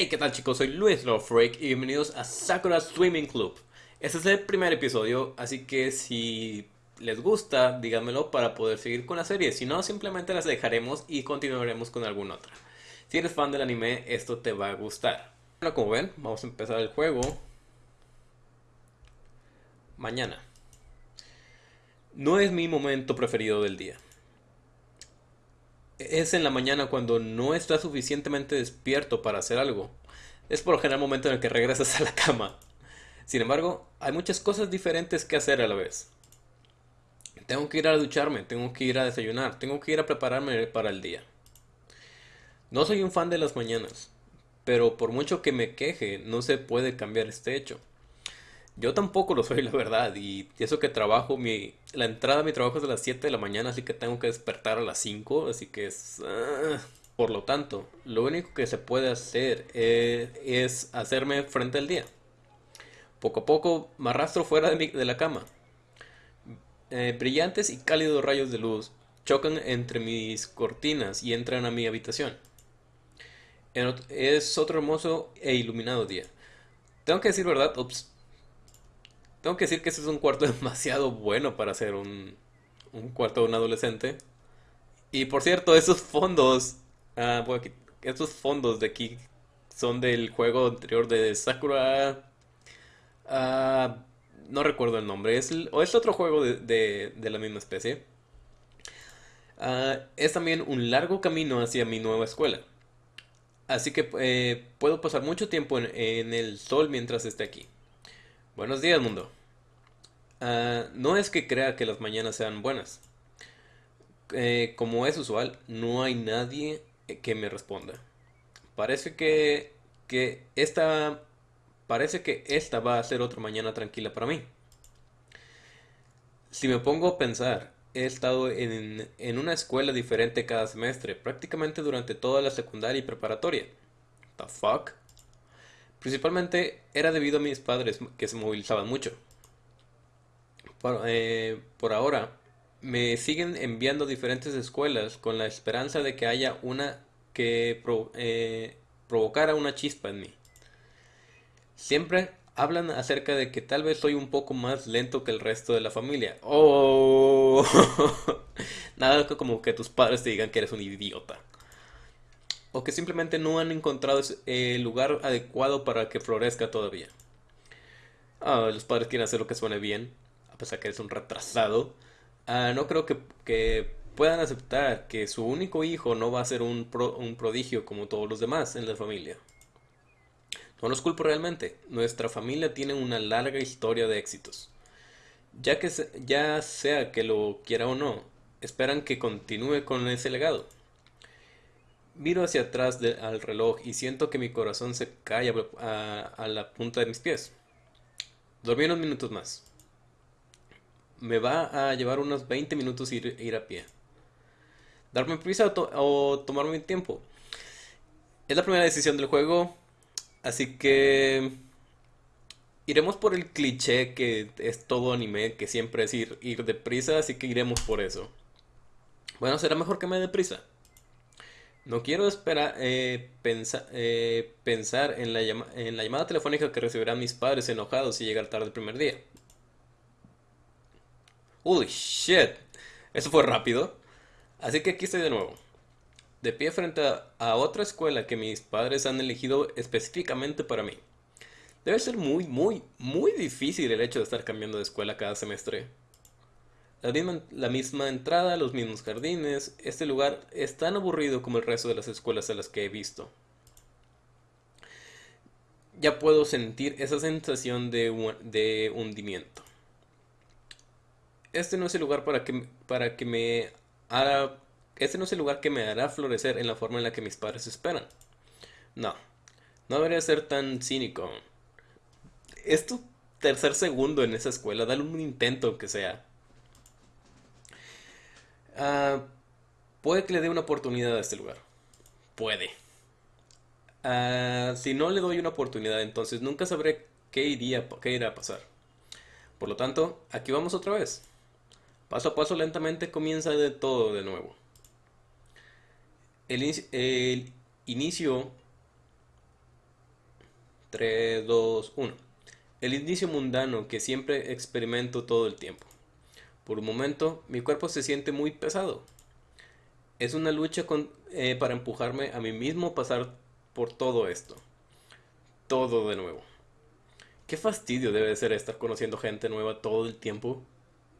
Hey, ¿qué tal chicos? Soy Luis Freak y bienvenidos a Sakura Swimming Club. Este es el primer episodio, así que si les gusta, díganmelo para poder seguir con la serie. Si no, simplemente las dejaremos y continuaremos con alguna otra. Si eres fan del anime, esto te va a gustar. Bueno, como ven, vamos a empezar el juego mañana. No es mi momento preferido del día es en la mañana cuando no estás suficientemente despierto para hacer algo. Es por lo general el momento en el que regresas a la cama. Sin embargo, hay muchas cosas diferentes que hacer a la vez. Tengo que ir a ducharme, tengo que ir a desayunar, tengo que ir a prepararme para el día. No soy un fan de las mañanas, pero por mucho que me queje, no se puede cambiar este hecho. Yo tampoco lo soy, la verdad. Y eso que trabajo, mi, la entrada a mi trabajo es a las 7 de la mañana, así que tengo que despertar a las 5. Así que es... Ah. Por lo tanto, lo único que se puede hacer eh, es, hacerme frente al día. Poco a poco me arrastro fuera de, de la cama. Eh, brillantes y cálidos rayos de luz chocan entre mis cortinas y entran a mi habitación. Es otro hermoso e iluminado día. Tengo que decir verdad, ups, tengo que decir que ese es un cuarto demasiado bueno para ser un, un cuarto de un adolescente. Y por cierto, esos fondos, ah, estos fondos de aquí son del juego anterior de Sakura. Ah, no recuerdo el nombre, es o es otro juego de, de, la misma especie. Ah, es también un largo camino hacia mi nueva escuela. Así que eh, puedo pasar mucho tiempo en el sol mientras esté aquí. Buenos días, mundo. Ah, no es que crea que las mañanas sean buenas. Eh, como es usual, no hay nadie que me responda. Parece que, que esta parece que esta va a ser otra mañana tranquila para mí. Si me pongo a pensar, he estado en, en una escuela diferente cada semestre, prácticamente durante toda la secundaria y preparatoria. The fuck? Principalmente era debido a mis padres que se movilizaban mucho. Por, eh, por ahora, me siguen enviando diferentes escuelas con la esperanza de que haya una que eh, provocara una chispa en mí. Siempre hablan acerca de que tal vez soy un poco más lento que el resto de la familia. Oh, nada como que tus padres te digan que eres un idiota o que simplemente no han encontrado el lugar adecuado para que florezca todavía. Ah, los padres quieren hacer lo que suene bien, a pesar que eres un retrasado. Ah, no creo que, puedan aceptar que su único hijo no va a ser un, un prodigio como todos los demás en la familia. No los culpo realmente. Nuestra familia tiene una larga historia de éxitos. Ya que ya sea que lo quiera o no, esperan que continúe con ese legado. Miro hacia atrás al reloj y siento que mi corazón se cae a, la punta de mis pies. Dormí unos minutos más. Me va a llevar unos 20 minutos ir, ir a pie. Darme prisa o, tomarme mi tiempo. Es la primera decisión del juego, así que iremos por el cliché que es todo anime, que siempre es ir, ir deprisa, así que iremos por eso. Bueno, será mejor que me dé prisa. No quiero esperar eh, eh, pensar en la, en la llamada telefónica que recibirán mis padres enojados y llegar tarde el primer día. Uy, shit. Eso fue rápido. Así que aquí estoy de nuevo. De pie frente a otra escuela que mis padres han elegido específicamente para mí. Debe ser muy, muy, muy difícil el hecho de estar cambiando de escuela cada semestre. La misma, entrada, los mismos jardines. Este lugar es tan aburrido como el resto de las escuelas a las que he visto. Ya puedo sentir esa sensación de, de hundimiento. Este no es el lugar para que, para que me hará... Este no es el lugar que me hará florecer en la forma en la que mis padres esperan. No, no debería ser tan cínico. Es tu tercer segundo en esa escuela, dale un intento aunque sea. Ah, puede que le dé una oportunidad a este lugar. Puede. Ah, si no le doy una oportunidad, entonces nunca sabré qué, iría, qué irá a pasar. Por lo tanto, aquí vamos otra vez. Paso a paso lentamente comienza de todo de nuevo. El, el inicio 3, 2, 1. El inicio mundano que siempre experimento todo el tiempo. Por un momento, mi cuerpo se siente muy pesado. Es una lucha con, eh, para empujarme a mí mismo a pasar por todo esto. Todo de nuevo. Qué fastidio debe ser estar conociendo gente nueva todo el tiempo.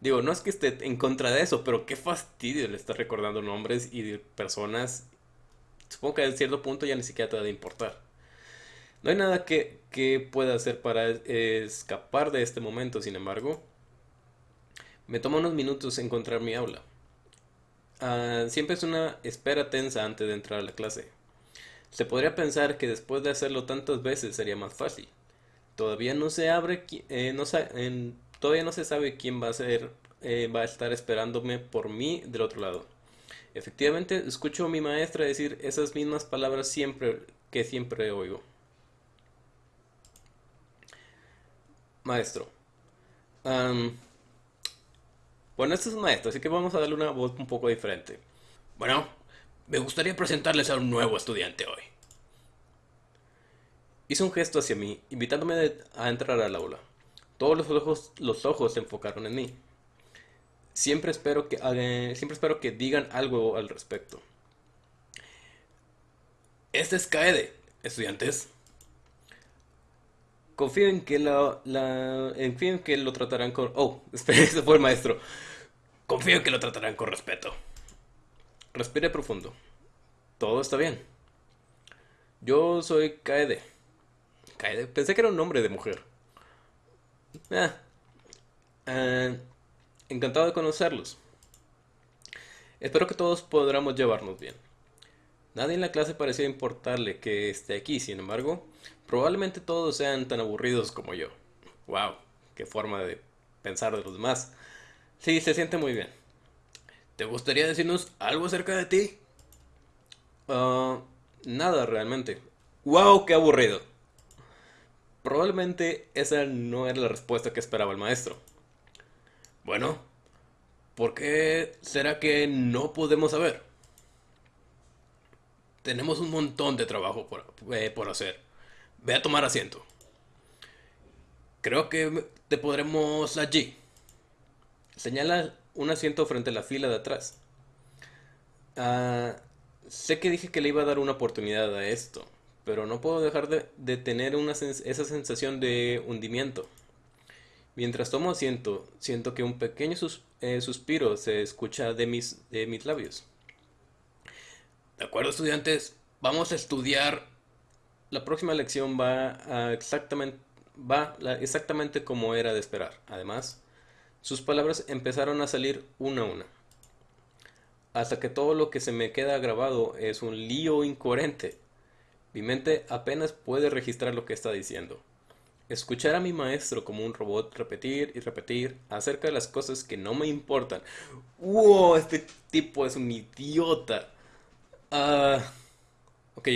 Digo, no es que esté en contra de eso, pero qué fastidio le estar recordando nombres y personas. Supongo que a cierto punto ya ni siquiera te va a importar. No hay nada que, que pueda hacer para escapar de este momento, sin embargo. Me toma unos minutos encontrar mi aula. Ah, siempre es una espera tensa antes de entrar a la clase. Se podría pensar que después de hacerlo tantas veces sería más fácil. Todavía no se abre, eh, no todavía no se sabe quién va a ser, eh, va a estar esperándome por mí del otro lado. Efectivamente, escucho a mi maestra decir esas mismas palabras siempre que siempre oigo. Maestro. Bueno, este es un maestro, así que vamos a darle una voz un poco diferente. Bueno, me gustaría presentarles a un nuevo estudiante hoy. Hizo un gesto hacia mí, invitándome a entrar al aula. Todos los ojos, los ojos se enfocaron en mí. Siempre espero que, eh, siempre espero que digan algo al respecto. Este es Kaede, estudiantes. Confío en que la, confío en que lo tratarán con. Oh, espera, ese fue el maestro. Confío en que lo tratarán con respeto. Respire profundo. Todo está bien. Yo soy Kaede. Pensé que era un nombre de mujer. Ah, encantado de conocerlos. Espero que todos podamos llevarnos bien. Nadie en la clase parecía importarle que esté aquí, sin embargo, probablemente todos sean tan aburridos como yo. Wow, qué forma de pensar de los demás. Sí, se siente muy bien. ¿Te gustaría decirnos algo acerca de ti? Ah, nada realmente. Wow, qué aburrido. Probablemente esa no era la respuesta que esperaba el maestro. Bueno, ¿por qué será que no podemos saber? Tenemos un montón de trabajo por, eh, por hacer. Ve a tomar asiento. Creo que te podremos allí. Señala un asiento frente a la fila de atrás. Ah, sé que dije que le iba a dar una oportunidad a esto, pero no puedo dejar de, tener esa sensación de hundimiento. Mientras tomo asiento, siento que un pequeño eh, suspiro se escucha de mis, de mis labios. De acuerdo, estudiantes, vamos a estudiar. La próxima lección va, exactamente, como era de esperar. Además, sus palabras empezaron a salir una a una. Hasta que todo lo que se me queda grabado es un lío incoherente mi mente apenas puede registrar lo que está diciendo. Escuchar a mi maestro como un robot repetir y repetir acerca de las cosas que no me importan. ¡Wow! Este tipo es un idiota. Ah, ok,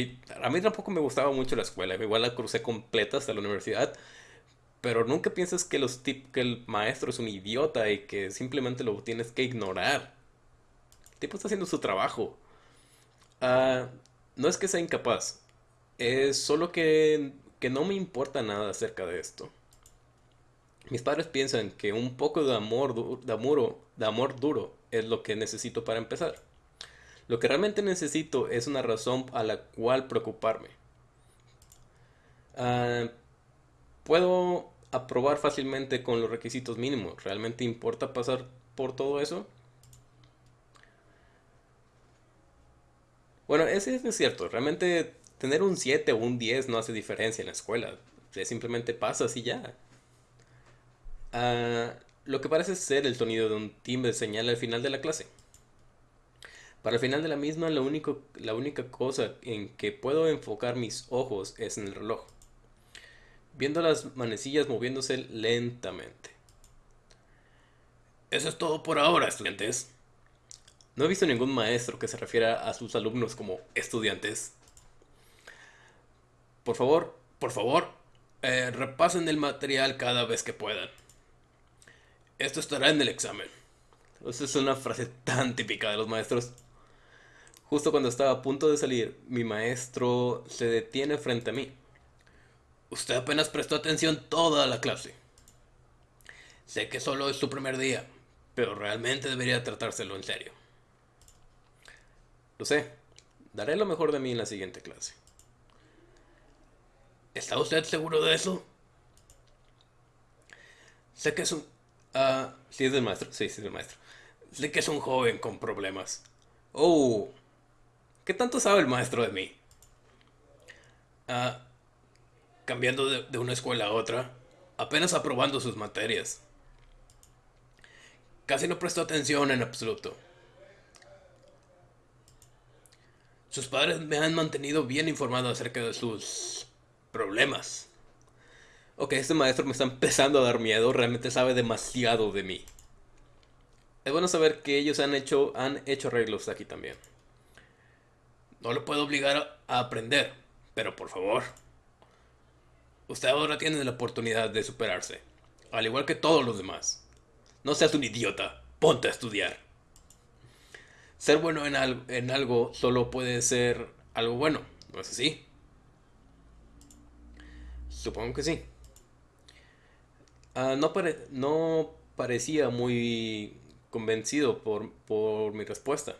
a mí tampoco me gustaba mucho la escuela. Igual la crucé completa hasta la universidad. Pero nunca piensas que, los que el maestro es un idiota y que simplemente lo tienes que ignorar. El tipo está haciendo su trabajo. Ah, no es que sea incapaz, es solo que, no me importa nada acerca de esto. Mis padres piensan que un poco de amor, de amor, de amor duro es lo que necesito para empezar. Lo que realmente necesito es una razón a la cual preocuparme. Ah, puedo aprobar fácilmente con los requisitos mínimos. ¿Realmente importa pasar por todo eso? Bueno, ese es cierto. Realmente tener un 7 o un 10 no hace diferencia en la escuela. simplemente pasa así ya. Ah, lo que parece ser el sonido de un timbre señala el final de la clase. Para el final de la misma, la única cosa en que puedo enfocar mis ojos es en el reloj, viendo las manecillas moviéndose lentamente. Eso es todo por ahora, estudiantes. No he visto ningún maestro que se refiera a sus alumnos como estudiantes. Por favor, por favor, eh, repasen el material cada vez que puedan. Esto estará en el examen. Esa es una frase tan típica de los maestros. Justo cuando estaba a punto de salir, mi maestro se detiene frente a mí. Usted apenas prestó atención toda la clase. Sé que solo es su primer día, pero realmente debería tratárselo en serio. Lo sé. Daré lo mejor de mí en la siguiente clase. ¿Está usted seguro de eso? Sé que es un... Ah, sí es el maestro. Sí, sí es el maestro. Sé que es un joven con problemas. Oh, ¿qué tanto sabe el maestro de mí? Ah, cambiando de, una escuela a otra, apenas aprobando sus materias. Casi no prestó atención en absoluto. Sus padres me han mantenido bien informado acerca de sus problemas. Ok, este maestro me está empezando a dar miedo, realmente sabe demasiado de mí. Es bueno saber que ellos han hecho, han hecho arreglos aquí también. No lo puedo obligar a aprender, pero por favor. Usted ahora tiene la oportunidad de superarse, al igual que todos los demás. No seas un idiota, ponte a estudiar. Ser bueno en, algo solo puede ser algo bueno, ¿no es así? Supongo que sí. Ah, no, parecía muy convencido por mi respuesta.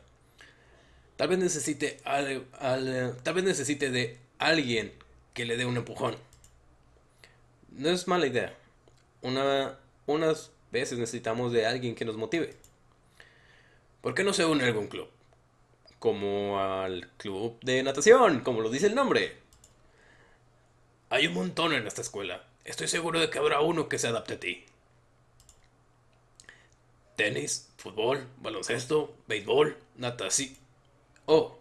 Tal vez necesite al, tal vez necesite de alguien que le dé un empujón. No es mala idea. Una, unas veces necesitamos de alguien que nos motive. ¿Por qué no se une a algún club? Como al club de natación, como lo dice el nombre. Hay un montón en esta escuela. Estoy seguro de que habrá uno que se adapte a ti. Tenis, fútbol, baloncesto, béisbol, natación. Oh,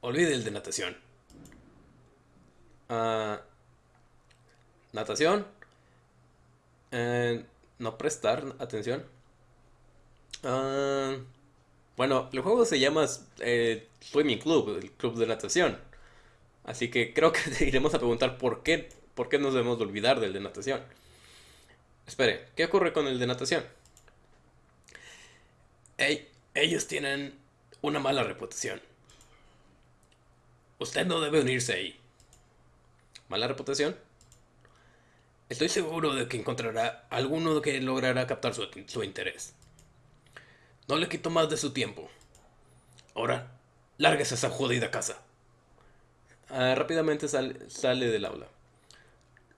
olvide el de natación. Uh, natación. Eh, no prestar atención. Uh, bueno, el juego se llama eh, Swimming Club, el club de natación. Así que creo que iremos a preguntar por qué ¿Por qué nos debemos de olvidar del de natación? Espere, ¿qué ocurre con el de natación? ellos tienen una mala reputación. Usted no debe unirse ahí. ¿Mala reputación? Estoy seguro de que encontrará alguno que logrará captar su, interés. No le quito más de su tiempo. Ahora, lárguese a esa jodida casa. Ah, rápidamente sale del aula.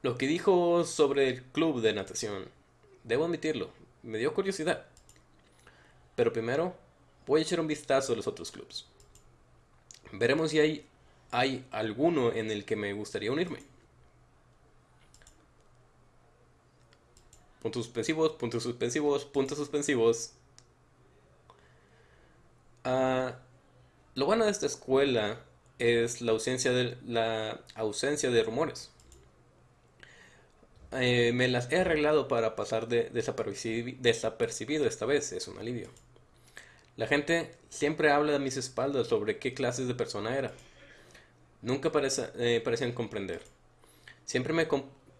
Lo que dijo sobre el club de natación, debo admitirlo, me dio curiosidad. Pero primero, voy a echar un vistazo a los otros clubs. Veremos si hay, hay alguno en el que me gustaría unirme. Puntos suspensivos, puntos suspensivos, puntos suspensivos. Ah, lo bueno de esta escuela es la ausencia de, la ausencia de rumores. Eh, me las he arreglado para pasar de desapercibido esta vez, es un alivio. La gente siempre habla a mis espaldas sobre qué clases de persona era. Nunca eh, parecían comprender. Siempre me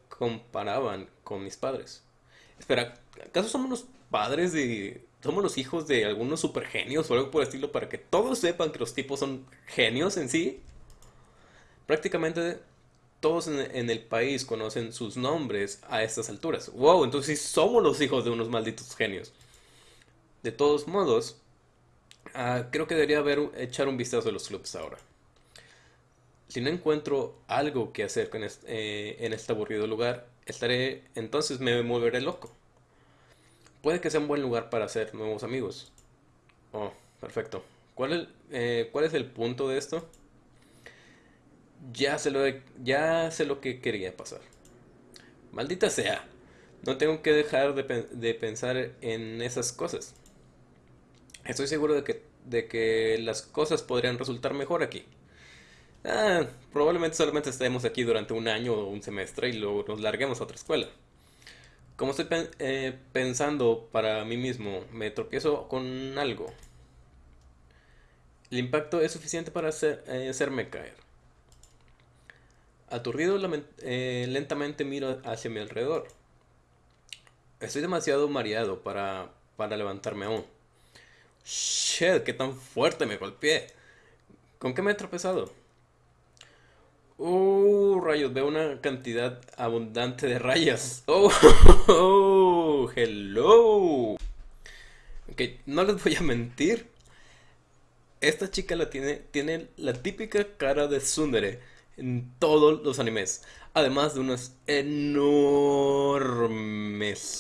comparaban con mis padres. Espera, ¿acaso somos los padres de... somos los hijos de algunos supergenios o algo por el estilo para que todos sepan que los tipos son genios en sí? Prácticamente todos en, el país conocen sus nombres a estas alturas. Wow, entonces somos los hijos de unos malditos genios. De todos modos, ah, creo que debería haber, echar un vistazo a los clubs ahora. Si no encuentro algo que hacer eh, en este aburrido lugar, estaré, entonces me volveré loco. Puede que sea un buen lugar para hacer nuevos amigos. Oh, perfecto. ¿Cuál eh, ¿Cuál es el punto de esto? Ya sé lo, ya sé lo que quería pasar. Maldita sea. No tengo que dejar de, pensar en esas cosas. Estoy seguro de que, de que las cosas podrían resultar mejor aquí. Ah, probablemente solamente estemos aquí durante un año o un semestre y luego nos larguemos a otra escuela. Como estoy eh, pensando para mí mismo, me tropiezo con algo. El impacto es suficiente para eh, hacerme caer. Aturdido, eh, lentamente miro hacia mi alrededor. Estoy demasiado mareado para, para levantarme aún. Shit, qué tan fuerte me golpeé. ¿Con qué me he tropezado? Oh, rayos, veo una cantidad abundante de rayas. Oh, oh, hello. Ok, no les voy a mentir. Esta chica la tiene, tiene la típica cara de Sundere en todos los animes. Además de unos enormes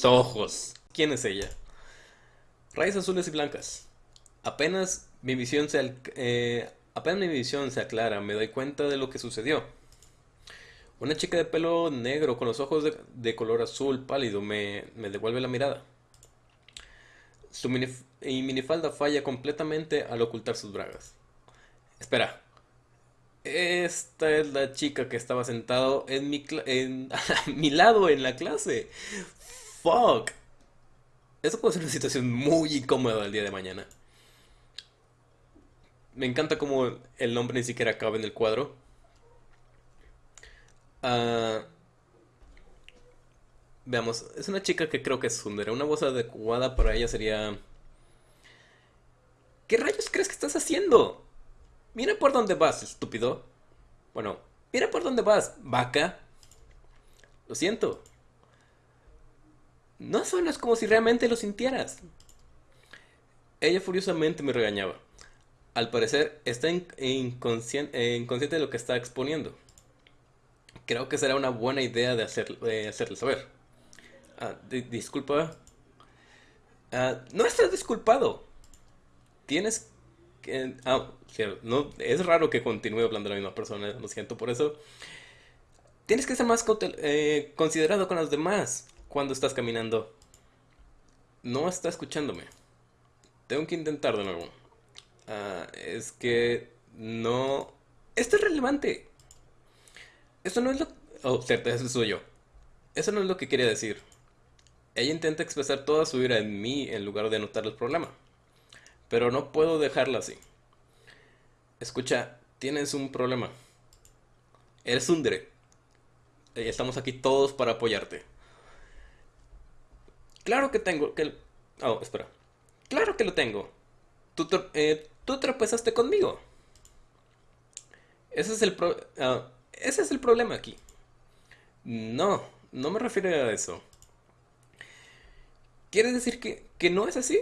ojos. ¿Quién es ella? Rayas azules y blancas. Apenas mi visión se, eh, apenas mi visión se aclara, me doy cuenta de lo que sucedió. Una chica de pelo negro con los ojos de, color azul pálido me, devuelve la mirada. Su minifalda falla completamente al ocultar sus bragas. Espera. Esta es la chica que estaba sentado en mi, en, a mi lado en la clase. Fuck. Eso puede ser una situación muy incómoda el día de mañana. Me encanta como el nombre ni siquiera cabe en el cuadro. Ah, veamos, es una chica que creo que es Sundere. Una voz adecuada para ella sería... ¿Qué rayos crees que estás haciendo? Mira por dónde vas, estúpido. Bueno, mira por dónde vas, vaca. Lo siento. No suenas como si realmente lo sintieras. Ella furiosamente me regañaba. Al parecer está inconsciente, de lo que está exponiendo. Creo que será una buena idea de, hacer, hacerle saber. Ah, disculpa. Ah, no estás disculpado. Tienes que... Ah, no, es raro que continúe hablando la misma persona, lo siento por eso. Tienes que ser más eh, considerado con los demás cuando estás caminando. No está escuchándome. Tengo que intentar de nuevo. Ah, es que no... Esto es relevante. Eso no es lo... Oh, cierto, eso soy yo. Eso no es lo que quería decir. Ella intenta expresar toda su ira en mí en lugar de notar el problema. Pero no puedo dejarla así. Escucha, tienes un problema. Eres un Dre. Estamos aquí todos para apoyarte. Claro que tengo que... Oh, espera. Claro que lo tengo. Tú, eh, tropezaste conmigo. Ese es el ah, ese es el problema aquí. No, no me refiero a eso. ¿Quieres decir que, que no es así?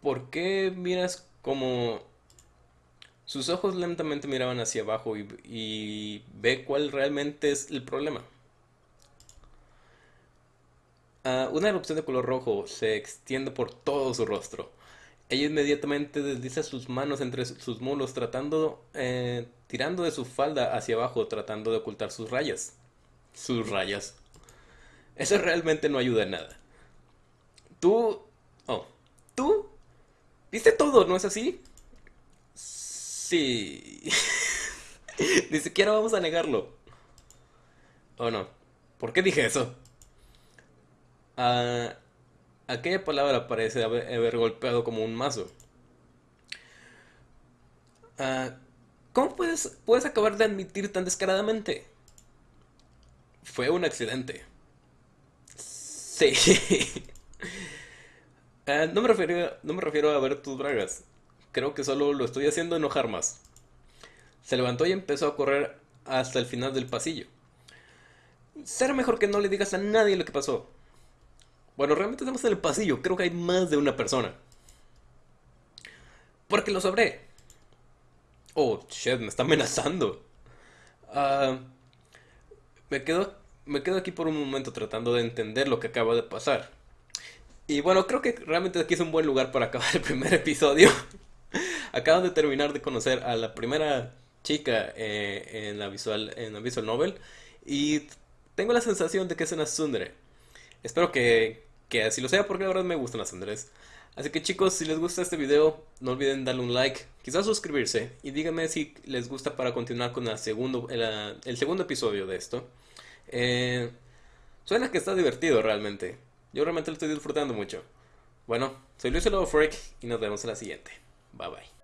¿Por qué miras como... Sus ojos lentamente miraban hacia abajo y ve cuál realmente es el problema. Ah, una erupción de color rojo se extiende por todo su rostro. Ella inmediatamente desliza sus manos entre sus mulos, tratando, eh, tirando de su falda hacia abajo, tratando de ocultar sus rayas. Sus rayas. Eso realmente no ayuda en nada. Tú... Oh, tú... ¿Viste todo, no es así? Sí. Ni siquiera vamos a negarlo. ¿O no? ¿Por qué dije eso? Ah, aquella palabra parece haber, golpeado como un mazo. Ah, ¿Cómo puedes, puedes acabar de admitir tan descaradamente? Fue un accidente. Sí. Ah, no, me refiero, no me refiero a ver tus bragas. Creo que solo lo estoy haciendo enojar más. Se levantó y empezó a correr hasta el final del pasillo. Será mejor que no le digas a nadie lo que pasó. Bueno, realmente estamos en el pasillo. Creo que hay más de una persona. Porque lo sabré. Oh, shit, me está amenazando. Ah, me, quedo, me quedo aquí por un momento tratando de entender lo que acaba de pasar. Y bueno, creo que realmente aquí es un buen lugar para acabar el primer episodio. Acabo de terminar de conocer a la primera chica eh, en, la visual, en la visual novel. Y tengo la sensación de que es una Sundere. Espero que, que así lo sea porque la verdad me gustan las Andrés. Así que chicos, si les gusta este video, no olviden darle un like, quizás suscribirse y díganme si les gusta para continuar con el segundo, el, segundo episodio de esto. Eh, suena que está divertido realmente. Yo realmente lo estoy disfrutando mucho. Bueno, soy Luis Lobo Freak y nos vemos en la siguiente. Bye bye.